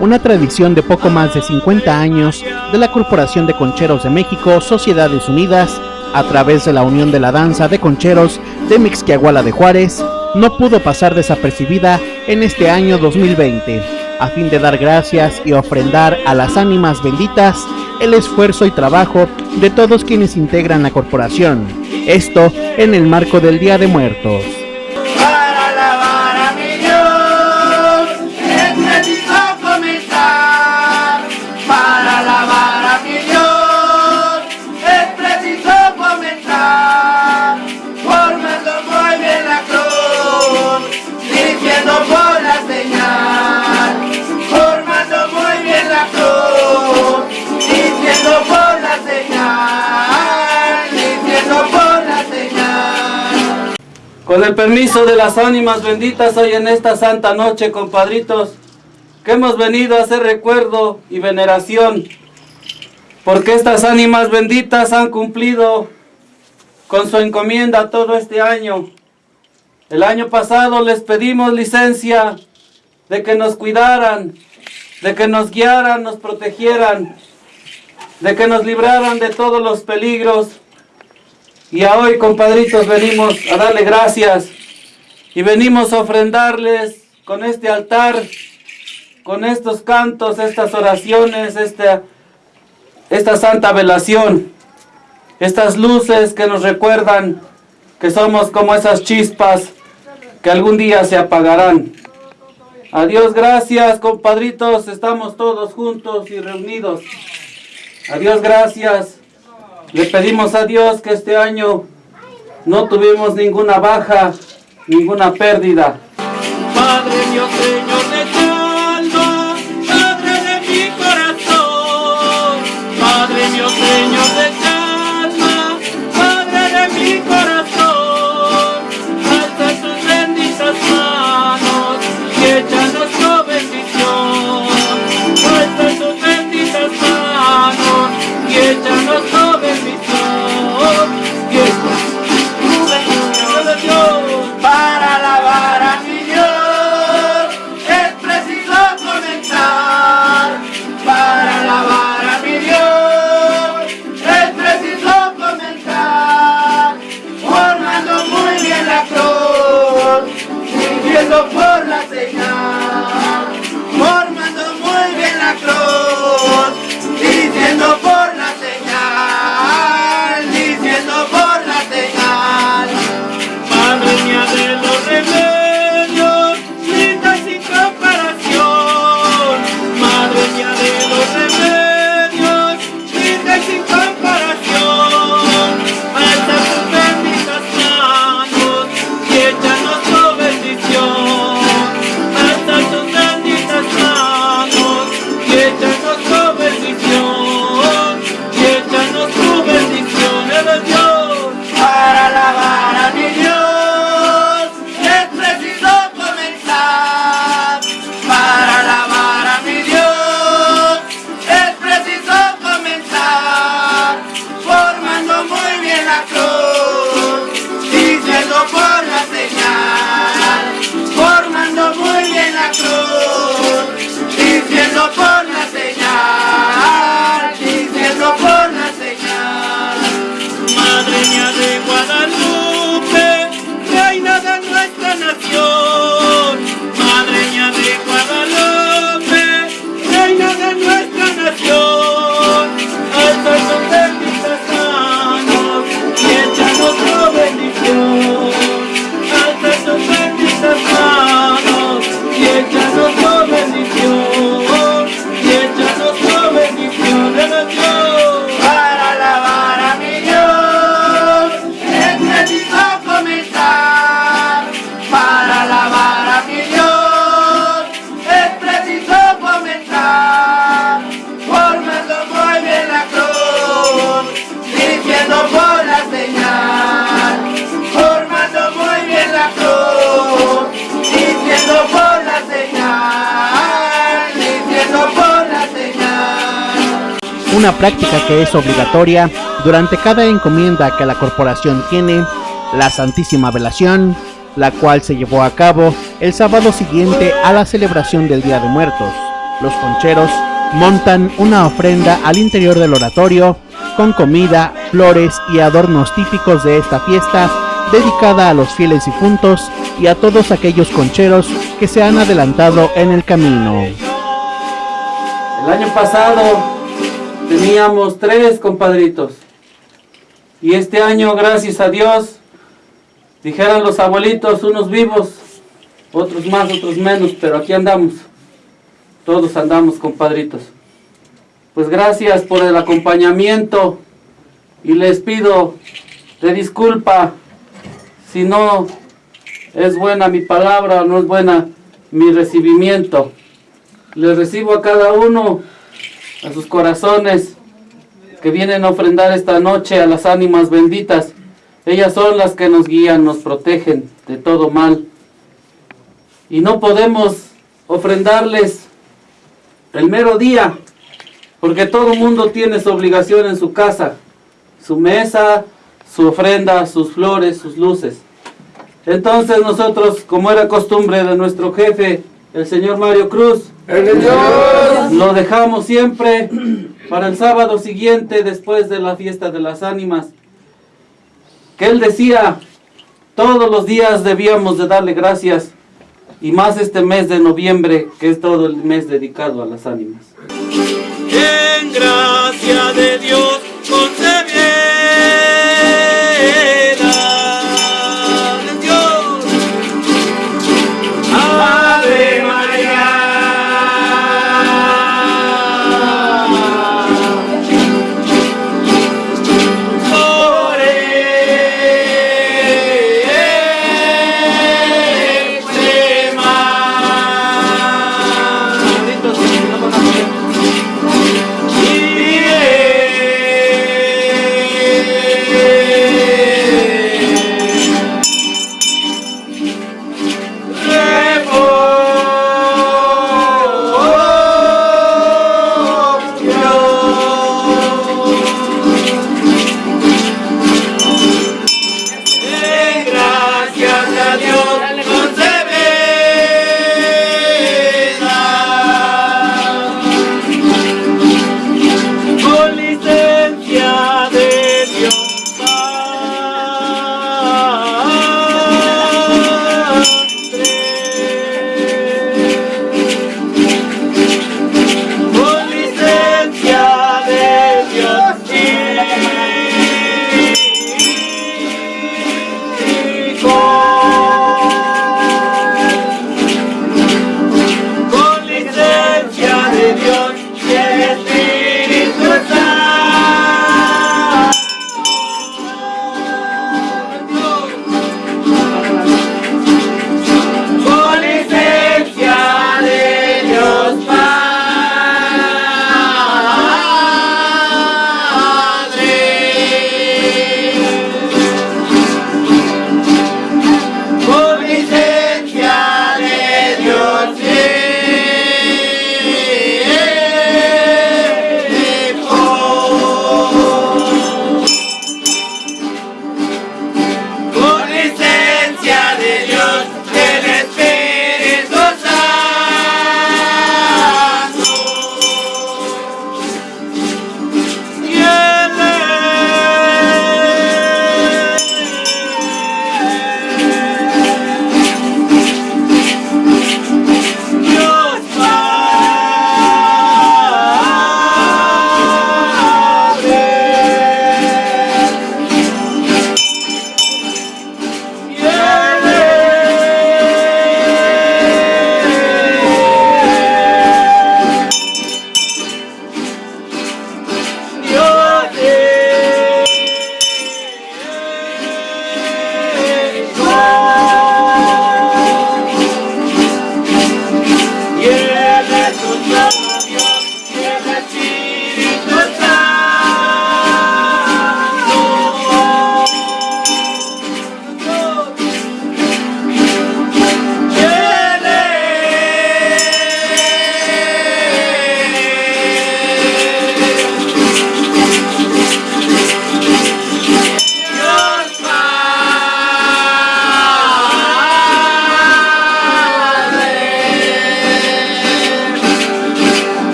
una tradición de poco más de 50 años de la Corporación de Concheros de México, Sociedades Unidas, a través de la Unión de la Danza de Concheros de Mixquiahuala de Juárez, no pudo pasar desapercibida en este año 2020, a fin de dar gracias y ofrendar a las ánimas benditas el esfuerzo y trabajo de todos quienes integran la corporación, esto en el marco del Día de Muertos. Con el permiso de las ánimas benditas hoy en esta santa noche, compadritos, que hemos venido a hacer recuerdo y veneración, porque estas ánimas benditas han cumplido con su encomienda todo este año. El año pasado les pedimos licencia de que nos cuidaran, de que nos guiaran, nos protegieran, de que nos libraran de todos los peligros y a hoy, compadritos, venimos a darle gracias y venimos a ofrendarles con este altar, con estos cantos, estas oraciones, esta, esta santa velación, estas luces que nos recuerdan que somos como esas chispas que algún día se apagarán. Adiós, gracias, compadritos, estamos todos juntos y reunidos. Adiós, gracias. Le pedimos a Dios que este año no tuvimos ninguna baja, ninguna pérdida. Una práctica que es obligatoria durante cada encomienda que la corporación tiene, la Santísima Velación, la cual se llevó a cabo el sábado siguiente a la celebración del Día de Muertos, Los concheros montan una ofrenda al interior del oratorio con comida, flores y adornos típicos de esta fiesta dedicada a los fieles difuntos y a todos aquellos concheros que se han adelantado en el camino. El año pasado teníamos tres compadritos y este año, gracias a Dios, dijeron los abuelitos, unos vivos, otros más, otros menos, pero aquí andamos. Todos andamos, compadritos. Pues gracias por el acompañamiento y les pido de disculpa si no es buena mi palabra no es buena mi recibimiento. Les recibo a cada uno, a sus corazones, que vienen a ofrendar esta noche a las ánimas benditas. Ellas son las que nos guían, nos protegen de todo mal. Y no podemos ofrendarles el mero día, porque todo mundo tiene su obligación en su casa, su mesa, su ofrenda, sus flores, sus luces. Entonces nosotros, como era costumbre de nuestro jefe, el señor Mario Cruz, lo dejamos siempre para el sábado siguiente después de la fiesta de las ánimas. Que él decía, todos los días debíamos de darle gracias y más este mes de noviembre que es todo el mes dedicado a las ánimas. En gracia de Dios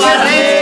Ferrer.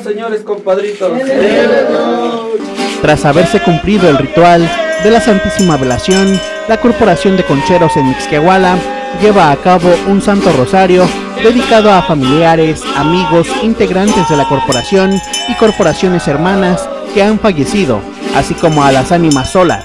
Señores compadritos. Tras haberse cumplido el ritual de la Santísima Velación, la Corporación de Concheros en Mixquiahuala lleva a cabo un Santo Rosario dedicado a familiares, amigos, integrantes de la corporación y corporaciones hermanas que han fallecido, así como a las ánimas solas,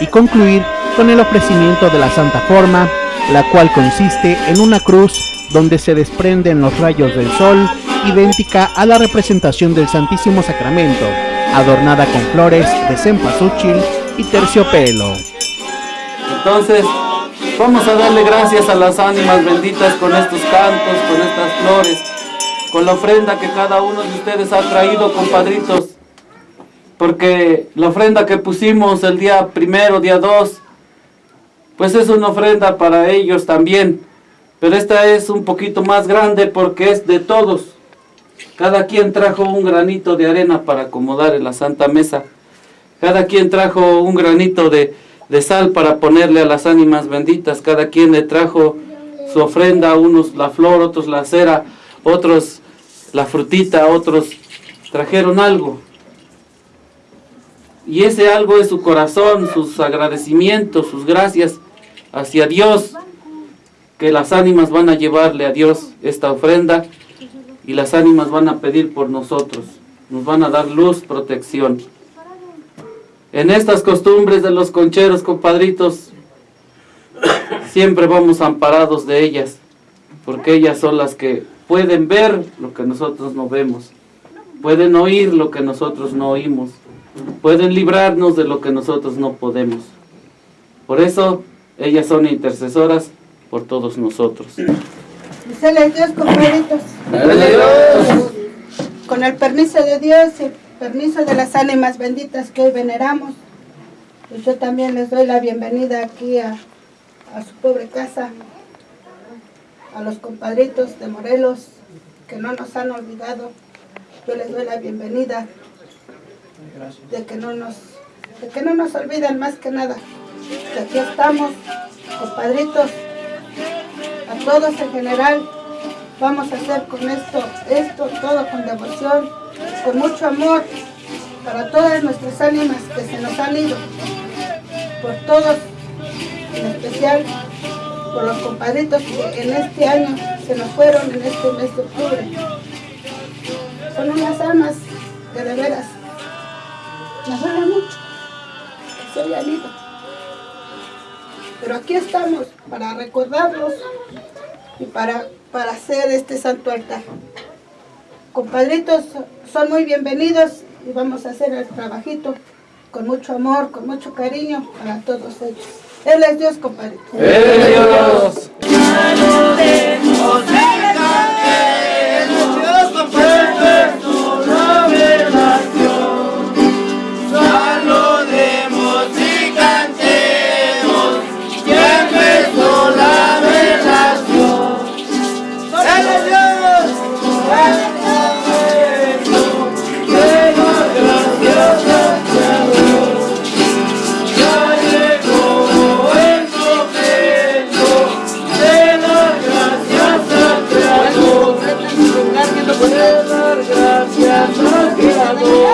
y concluir con el ofrecimiento de la Santa Forma, la cual consiste en una cruz donde se desprenden los rayos del sol, idéntica a la representación del Santísimo Sacramento, adornada con flores de cempasúchil y terciopelo. Entonces, vamos a darle gracias a las ánimas benditas con estos cantos, con estas flores, con la ofrenda que cada uno de ustedes ha traído, compadritos. Porque la ofrenda que pusimos el día primero, día dos, pues es una ofrenda para ellos también. Pero esta es un poquito más grande porque es de todos. Cada quien trajo un granito de arena para acomodar en la Santa Mesa. Cada quien trajo un granito de, de sal para ponerle a las ánimas benditas. Cada quien le trajo su ofrenda, unos la flor, otros la cera, otros la frutita, otros trajeron algo. Y ese algo es su corazón, sus agradecimientos, sus gracias hacia Dios, que las ánimas van a llevarle a Dios esta ofrenda y las ánimas van a pedir por nosotros, nos van a dar luz, protección. En estas costumbres de los concheros, compadritos, siempre vamos amparados de ellas, porque ellas son las que pueden ver lo que nosotros no vemos, pueden oír lo que nosotros no oímos, pueden librarnos de lo que nosotros no podemos. Por eso, ellas son intercesoras por todos nosotros. Dísele Dios, compadritos. Con el permiso de Dios y el permiso de las ánimas benditas que hoy veneramos, pues yo también les doy la bienvenida aquí a, a su pobre casa, a los compadritos de Morelos que no nos han olvidado. Yo les doy la bienvenida de que no nos, de que no nos olvidan más que nada. Que aquí estamos, compadritos, a todos en general. Vamos a hacer con esto, esto, todo con devoción, con mucho amor para todas nuestras ánimas que se nos han ido, por todos, en especial por los compadritos que en este año se nos fueron en este mes de octubre. Son unas almas que de veras nos duele mucho que se hayan ido. Pero aquí estamos para recordarlos y para, para hacer este santo altar. Compadritos, son muy bienvenidos y vamos a hacer el trabajito con mucho amor, con mucho cariño para todos ellos. Él es Dios, compadre. Él es Dios. Gracias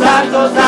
Salga.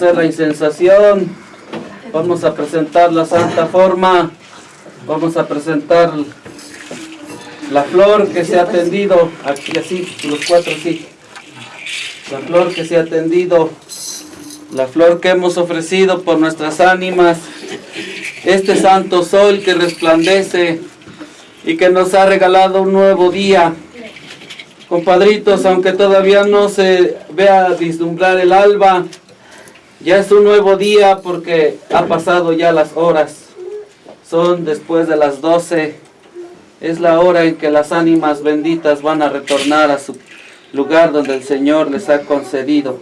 Hacer la incensación. Vamos a presentar la santa forma. Vamos a presentar la flor que se ha tendido. Aquí así, los cuatro así. La flor que se ha tendido. La flor que hemos ofrecido por nuestras ánimas. Este santo sol que resplandece y que nos ha regalado un nuevo día. Compadritos, aunque todavía no se vea vislumbrar el alba, ya es un nuevo día porque ha pasado ya las horas. Son después de las 12. Es la hora en que las ánimas benditas van a retornar a su lugar donde el Señor les ha concedido.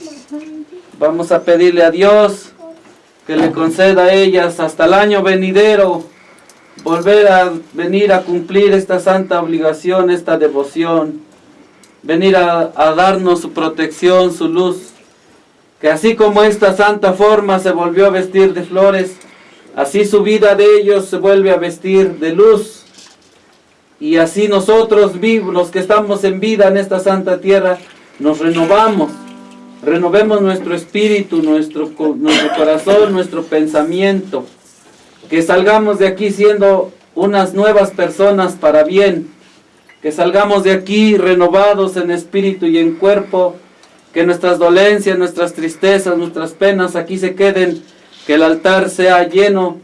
Vamos a pedirle a Dios que le conceda a ellas hasta el año venidero volver a venir a cumplir esta santa obligación, esta devoción venir a, a, darnos su protección, su luz. Que así como esta santa forma se volvió a vestir de flores, así su vida de ellos se vuelve a vestir de luz. Y así nosotros vivos, los que estamos en vida en esta santa tierra, nos renovamos. Renovemos nuestro espíritu, nuestro, nuestro corazón, nuestro pensamiento. Que salgamos de aquí siendo unas nuevas personas para bien que salgamos de aquí renovados en espíritu y en cuerpo, que nuestras dolencias, nuestras tristezas, nuestras penas aquí se queden, que el altar sea lleno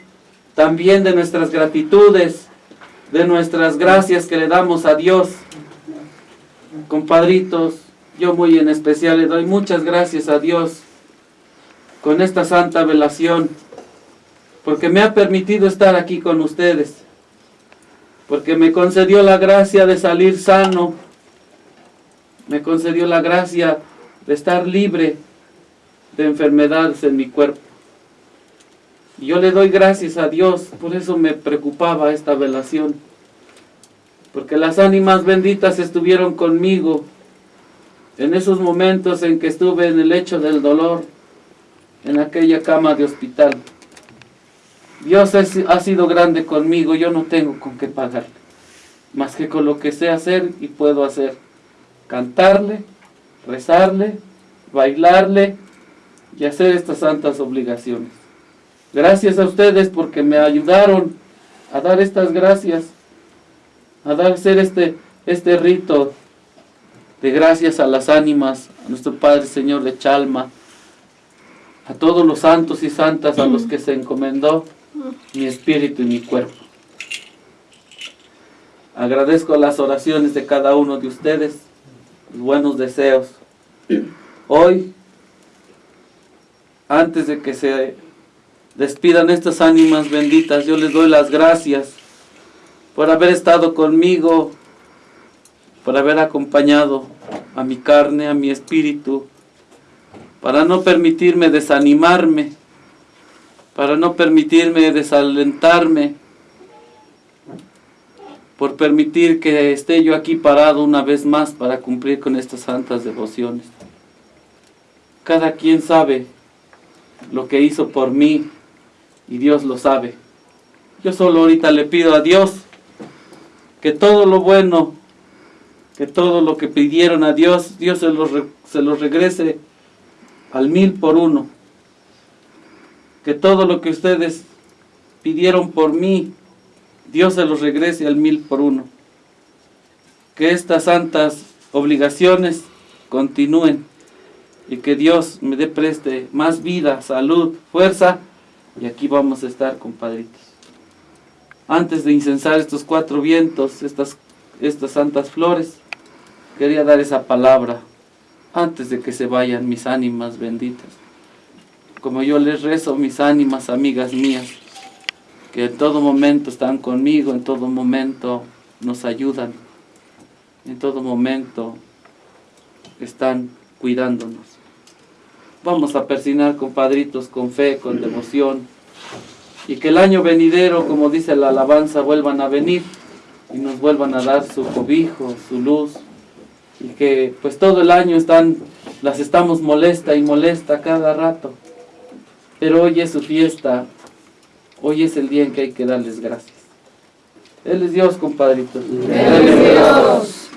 también de nuestras gratitudes, de nuestras gracias que le damos a Dios. Compadritos, yo muy en especial le doy muchas gracias a Dios con esta santa velación, porque me ha permitido estar aquí con ustedes porque me concedió la gracia de salir sano, me concedió la gracia de estar libre de enfermedades en mi cuerpo. Y yo le doy gracias a Dios, por eso me preocupaba esta velación, porque las ánimas benditas estuvieron conmigo en esos momentos en que estuve en el lecho del dolor, en aquella cama de hospital. Dios ha sido grande conmigo, yo no tengo con qué pagarle, más que con lo que sé hacer y puedo hacer. Cantarle, rezarle, bailarle y hacer estas santas obligaciones. Gracias a ustedes porque me ayudaron a dar estas gracias, a dar hacer este, este rito de gracias a las ánimas, a nuestro Padre Señor de Chalma, a todos los santos y santas a los que se encomendó mi espíritu y mi cuerpo. Agradezco las oraciones de cada uno de ustedes, buenos deseos. Hoy, antes de que se despidan estas ánimas benditas, yo les doy las gracias por haber estado conmigo, por haber acompañado a mi carne, a mi espíritu, para no permitirme desanimarme, para no permitirme desalentarme, por permitir que esté yo aquí parado una vez más para cumplir con estas santas devociones. Cada quien sabe lo que hizo por mí y Dios lo sabe. Yo solo ahorita le pido a Dios que todo lo bueno, que todo lo que pidieron a Dios, Dios se los, se regrese al mil por uno que todo lo que ustedes pidieron por mí, Dios se los regrese al mil por uno. Que estas santas obligaciones continúen y que Dios me dé preste más vida, salud, fuerza y aquí vamos a estar, compadritos. Antes de incensar estos cuatro vientos, estas, estas santas flores, quería dar esa palabra antes de que se vayan mis ánimas benditas como yo les rezo mis ánimas, amigas mías, que en todo momento están conmigo, en todo momento nos ayudan, en todo momento están cuidándonos. Vamos a persinar, compadritos, con fe, con devoción, y que el año venidero, como dice la alabanza, vuelvan a venir y nos vuelvan a dar su cobijo, su luz, y que pues todo el año están, las estamos molesta y molesta cada rato, pero hoy es su fiesta, hoy es el día en que hay que darles gracias. Él es Dios, compadritos. Él es Dios.